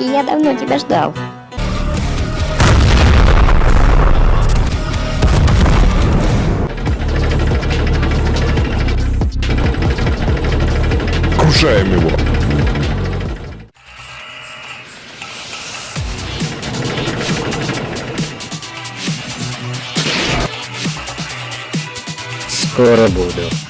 Я давно тебя ждал. Крушаем его. Скоро буду.